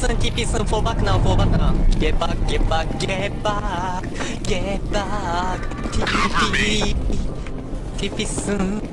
soon, TP soon, for back now, for back now. Get back, get back, get back, get back. TP, TP soon.